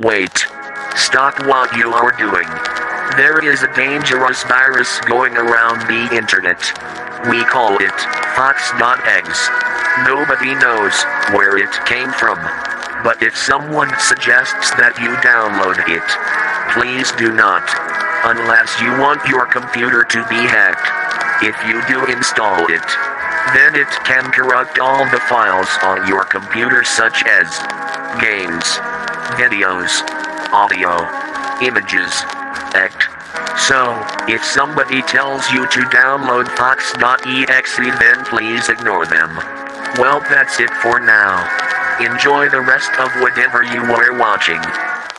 Wait. Stop what you are doing. There is a dangerous virus going around the internet. We call it Fox.exe. Nobody knows where it came from. But if someone suggests that you download it, please do not. Unless you want your computer to be hacked. If you do install it, then it can corrupt all the files on your computer such as games, videos, audio, images, act. So, if somebody tells you to download Fox.exe then please ignore them. Well that's it for now. Enjoy the rest of whatever you were watching.